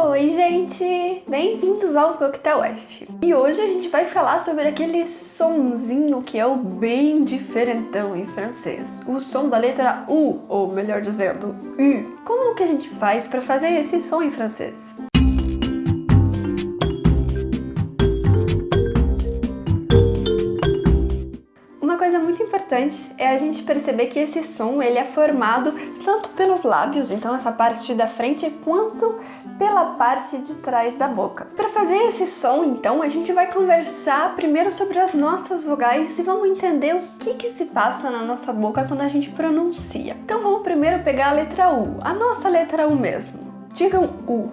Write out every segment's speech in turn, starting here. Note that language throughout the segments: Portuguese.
Oi, gente! Bem-vindos ao Coquetel F. E hoje a gente vai falar sobre aquele sonzinho que é o bem diferentão em francês. O som da letra U, ou melhor dizendo, U. Como que a gente faz para fazer esse som em francês? importante é a gente perceber que esse som ele é formado tanto pelos lábios, então essa parte da frente, quanto pela parte de trás da boca. Para fazer esse som, então, a gente vai conversar primeiro sobre as nossas vogais e vamos entender o que, que se passa na nossa boca quando a gente pronuncia. Então vamos primeiro pegar a letra U, a nossa letra U mesmo. Digam U.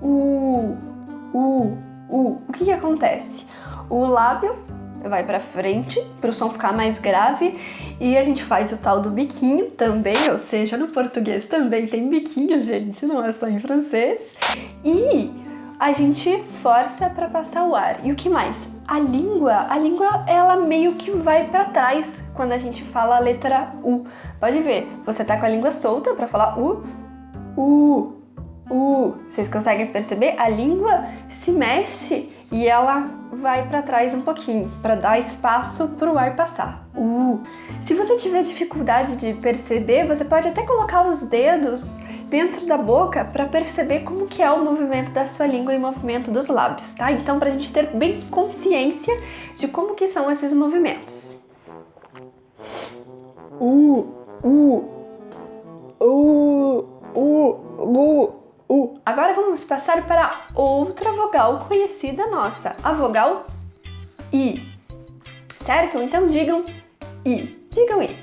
U, U, U. O que, que acontece? O lábio vai pra frente, para o som ficar mais grave, e a gente faz o tal do biquinho também, ou seja, no português também tem biquinho, gente, não é só em francês. E a gente força para passar o ar. E o que mais? A língua, a língua ela meio que vai para trás quando a gente fala a letra U. Pode ver, você tá com a língua solta para falar U, U, U. Vocês conseguem perceber? A língua se mexe e ela vai para trás um pouquinho, para dar espaço para o ar passar. Uh. Se você tiver dificuldade de perceber, você pode até colocar os dedos dentro da boca para perceber como que é o movimento da sua língua e o movimento dos lábios, tá? Então, para a gente ter bem consciência de como que são esses movimentos. Uh, vamos passar para outra vogal conhecida nossa, a vogal I. Certo? Então digam I. Digam I.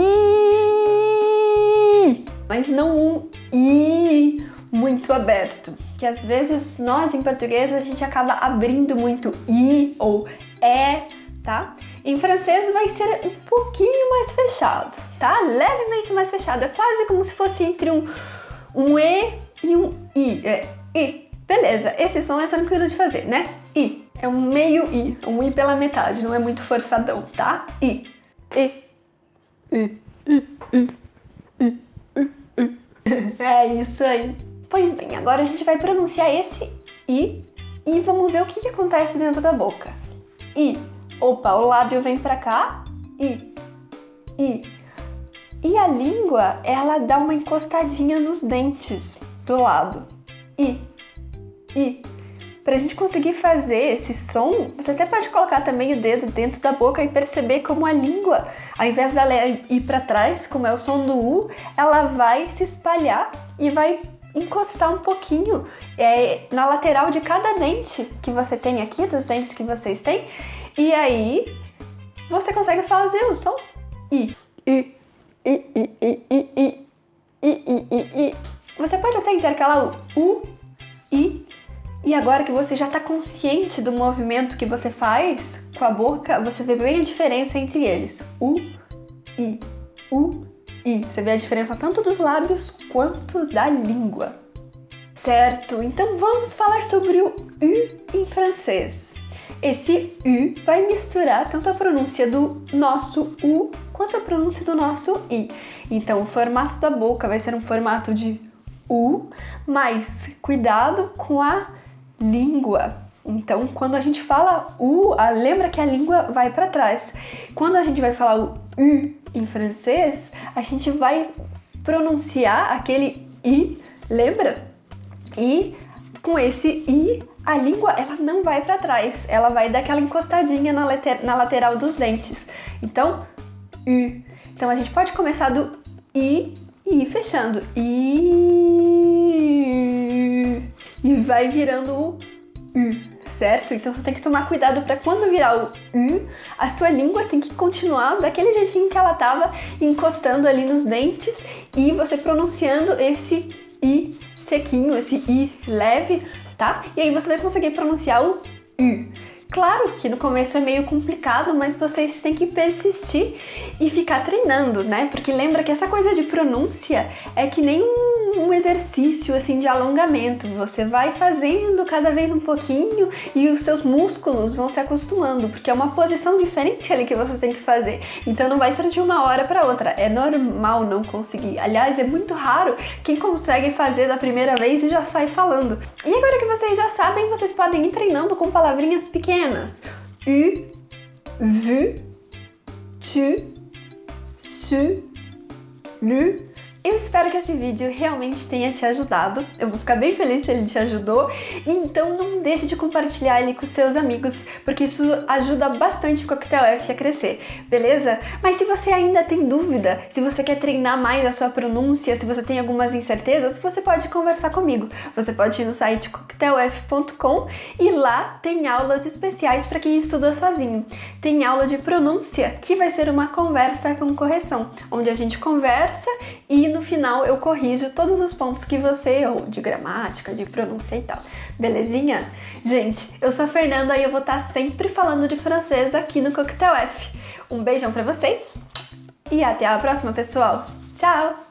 I. Mas não um I muito aberto, que às vezes nós em português a gente acaba abrindo muito I ou E, tá? Em francês vai ser um pouquinho mais fechado, tá? Levemente mais fechado, é quase como se fosse entre um, um E e um I. É I. Beleza, esse som é tranquilo de fazer, né? I. É um meio I, um I pela metade, não é muito forçadão, tá? I. I. I. I. I. I. I. É isso aí. Pois bem, agora a gente vai pronunciar esse I e vamos ver o que, que acontece dentro da boca. I. Opa, o lábio vem pra cá. I. I. E a língua, ela dá uma encostadinha nos dentes do lado. I, I. Pra gente conseguir fazer esse som, você até pode colocar também o dedo dentro da boca e perceber como a língua, ao invés dela ir para trás, como é o som do U, ela vai se espalhar e vai encostar um pouquinho é, na lateral de cada dente que você tem aqui, dos dentes que vocês têm, e aí você consegue fazer o som. I, I, I, I, I, intercalar o U, I, e agora que você já está consciente do movimento que você faz com a boca, você vê bem a diferença entre eles. U, I, U, I. Você vê a diferença tanto dos lábios quanto da língua. Certo, então vamos falar sobre o U em francês. Esse U vai misturar tanto a pronúncia do nosso U quanto a pronúncia do nosso I. Então o formato da boca vai ser um formato de U, mas cuidado com a língua. Então, quando a gente fala U, lembra que a língua vai para trás. Quando a gente vai falar o U em francês, a gente vai pronunciar aquele I, lembra? E com esse I, a língua ela não vai para trás, ela vai dar aquela encostadinha na, later, na lateral dos dentes. Então, U. Então a gente pode começar do I e fechando. E... e vai virando o U, certo? Então você tem que tomar cuidado para quando virar o U, a sua língua tem que continuar daquele jeitinho que ela tava encostando ali nos dentes e você pronunciando esse I sequinho, esse I leve, tá? E aí você vai conseguir pronunciar o U. Claro que no começo é meio complicado, mas vocês têm que persistir e ficar treinando, né? Porque lembra que essa coisa de pronúncia é que nem um, um exercício assim de alongamento. Você vai fazendo cada vez um pouquinho e os seus músculos vão se acostumando, porque é uma posição diferente ali que você tem que fazer. Então não vai ser de uma hora para outra. É normal não conseguir. Aliás, é muito raro quem consegue fazer da primeira vez e já sai falando. E agora que vocês já sabem, vocês podem ir treinando com palavrinhas pequenas. U, vu, tu, su, lu, eu espero que esse vídeo realmente tenha te ajudado. Eu vou ficar bem feliz se ele te ajudou. Então não deixe de compartilhar ele com seus amigos, porque isso ajuda bastante o Coquetel F a crescer, beleza? Mas se você ainda tem dúvida, se você quer treinar mais a sua pronúncia, se você tem algumas incertezas, você pode conversar comigo. Você pode ir no site coquetelf.com e lá tem aulas especiais para quem estuda sozinho. Tem aula de pronúncia, que vai ser uma conversa com correção, onde a gente conversa e no final eu corrijo todos os pontos que você errou, de gramática, de pronúncia e tal. Belezinha? Gente, eu sou a Fernanda e eu vou estar sempre falando de francês aqui no Coquetel F. Um beijão pra vocês e até a próxima, pessoal! Tchau!